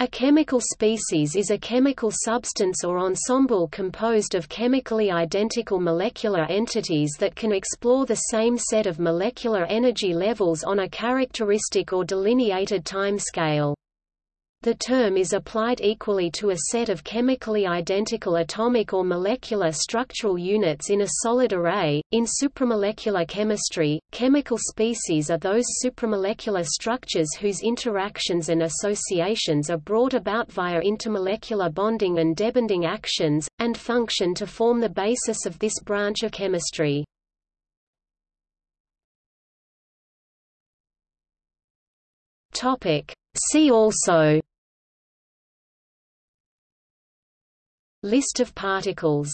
A chemical species is a chemical substance or ensemble composed of chemically identical molecular entities that can explore the same set of molecular energy levels on a characteristic or delineated time scale. The term is applied equally to a set of chemically identical atomic or molecular structural units in a solid array. In supramolecular chemistry, chemical species are those supramolecular structures whose interactions and associations are brought about via intermolecular bonding and debonding actions, and function to form the basis of this branch of chemistry. Topic. See also List of particles